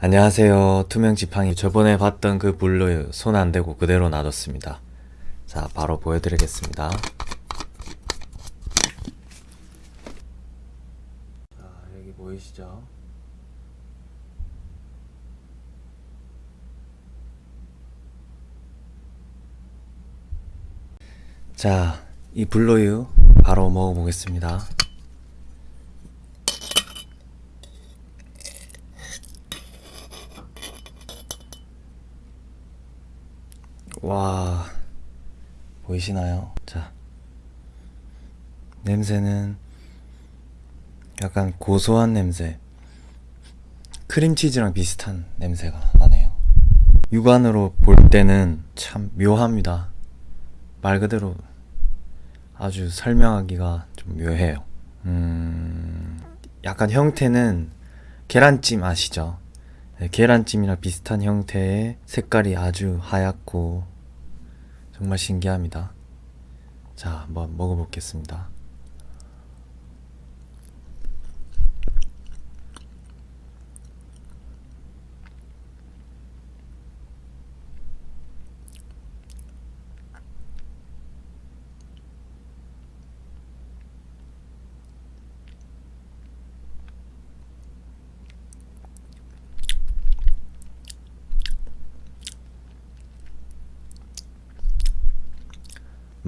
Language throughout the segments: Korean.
안녕하세요. 투명지팡이. 저번에 봤던 그 블루 손 안대고 그대로 놔뒀습니다. 자 바로 보여드리겠습니다. 자 여기 보이시죠? 자 이 블루유 바로 먹어보겠습니다 와 보이시나요? 자 냄새는 약간 고소한 냄새 크림치즈랑 비슷한 냄새가 나네요 육안으로 볼 때는 참 묘합니다 말 그대로 아주 설명하기가 좀 묘해요 음 약간 형태는 계란찜 아시죠? 네, 계란찜이랑 비슷한 형태의 색깔이 아주 하얗고 정말 신기합니다. 자, 한번 먹어보겠습니다.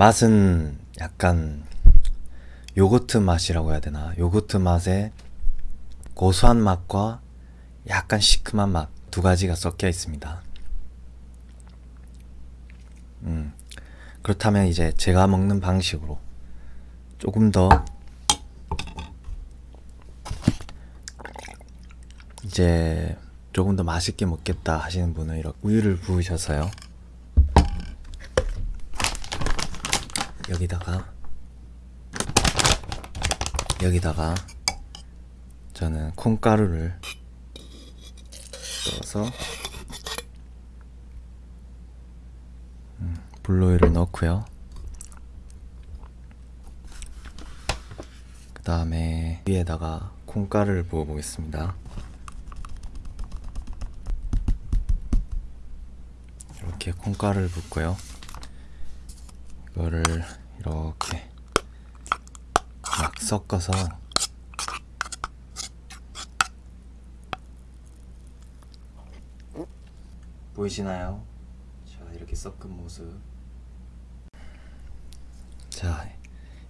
맛은 약간 요거트 맛이라고 해야 되나? 요거트 맛에 고소한 맛과 약간 시큼한 맛 두 가지가 섞여 있습니다. 음, 그렇다면 이제 제가 먹는 방식으로 조금 더 이제 조금 더 맛있게 먹겠다 하시는 분은 이렇게 우유를 부으셔서요 여기다가 여기다가 저는 콩가루를 넣어서 음, 블루오일을 넣고요. 그 다음에 위에다가 콩가루를 부어 보겠습니다. 이렇게 콩가루를 붓고요 이거를 이렇게 막 섞어서 보이시나요? 자 이렇게 섞은 모습 자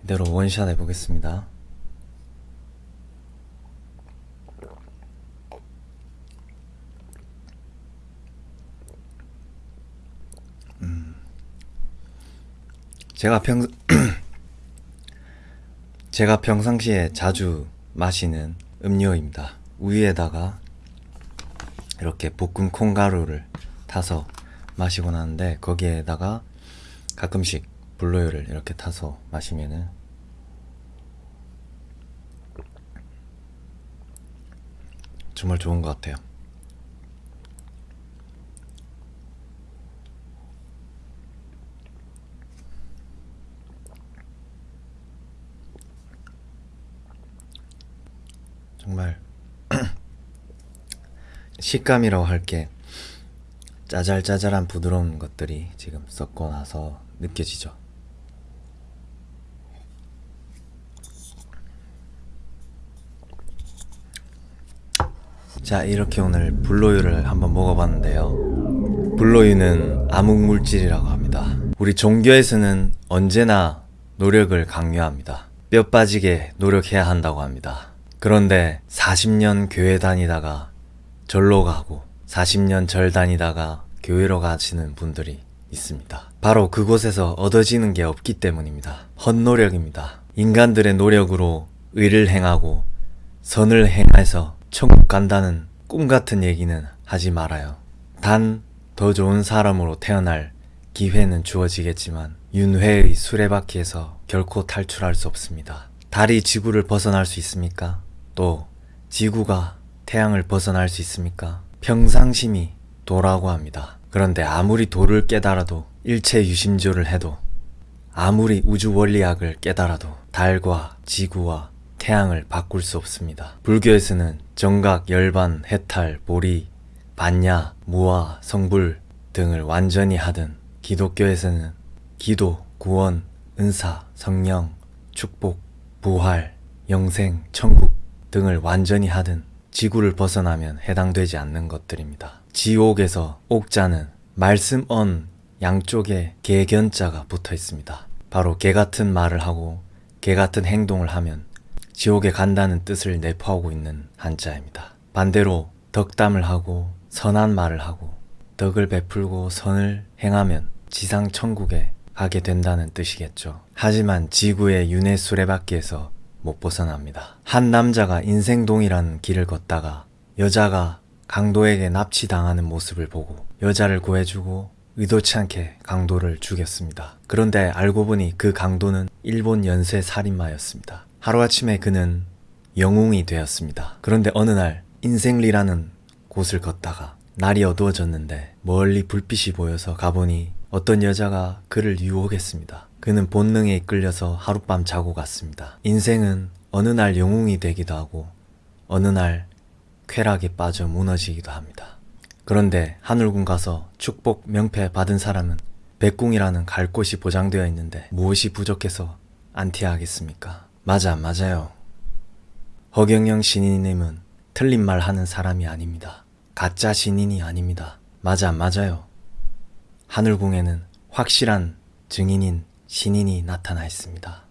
이대로 원샷 해보겠습니다 제가 평 제가 평상시에 자주 마시는 음료입니다. 우유에다가 이렇게 볶은 콩가루를 타서 마시곤 하는데 거기에다가 가끔씩 블루유를 이렇게 타서 마시면은 정말 좋은 것 같아요. 정말 식감이라고 할 게 짜잘짜잘한 부드러운 것들이 지금 섞고 나서 느껴지죠. 자 이렇게 오늘 불로유를 한번 먹어봤는데요. 불로유는 암흑물질이라고 합니다. 우리 종교에서는 언제나 노력을 강요합니다. 뼈 빠지게 노력해야 한다고 합니다 그런데 40년 교회 다니다가 절로 가고 40년 절 다니다가 교회로 가시는 분들이 있습니다. 바로 그곳에서 얻어지는 게 없기 때문입니다. 헛노력입니다. 인간들의 노력으로 의를 행하고 선을 행해서 천국 간다는 꿈 같은 얘기는 하지 말아요. 단 더 좋은 사람으로 태어날 기회는 주어지겠지만 윤회의 수레바퀴에서 결코 탈출할 수 없습니다. 달이 지구를 벗어날 수 있습니까? 또 지구가 태양을 벗어날 수 있습니까? 평상심이 도라고 합니다. 그런데 아무리 도를 깨달아도 일체 유심조를 해도 아무리 우주 원리학을 깨달아도 달과 지구와 태양을 바꿀 수 없습니다. 불교에서는 정각, 열반, 해탈, 보리, 반야, 무와, 성불 등을 완전히 하든 기독교에서는 기도, 구원, 은사, 성령, 축복, 부활, 영생, 천국 등을 완전히 하든 지구를 벗어나면 해당되지 않는 것들입니다. 지옥에서 옥자는 말씀 언 양쪽에 개견자가 붙어 있습니다. 바로 개 같은 말을 하고 개 같은 행동을 하면 지옥에 간다는 뜻을 내포하고 있는 한자입니다. 반대로 덕담을 하고 선한 말을 하고 덕을 베풀고 선을 행하면 지상 천국에 가게 된다는 뜻이겠죠. 하지만 지구의 윤회 수레바퀴에서 못 벗어납니다. 한 남자가 인생동이라는 길을 걷다가 여자가 강도에게 납치당하는 모습을 보고 여자를 구해주고 의도치 않게 강도를 죽였습니다. 그런데 알고 보니 그 강도는 일본 연쇄 살인마였습니다. 하루아침에 그는 영웅이 되었습니다. 그런데 어느 날 인생리라는 곳을 걷다가 날이 어두워졌는데 멀리 불빛이 보여서 가보니 어떤 여자가 그를 유혹했습니다. 그는 본능에 이끌려서 하룻밤 자고 갔습니다. 인생은 어느 날 영웅이 되기도 하고 어느 날 쾌락에 빠져 무너지기도 합니다. 그런데 하늘궁 가서 축복 명패 받은 사람은 백궁이라는 갈 곳이 보장되어 있는데 무엇이 부족해서 안티하겠습니까? 맞아, 맞아요. 허경영 신인님은 틀린 말 하는 사람이 아닙니다. 가짜 신인이 아닙니다. 맞아, 맞아요. 하늘궁에는 확실한 증인인 신인이 나타나 있습니다.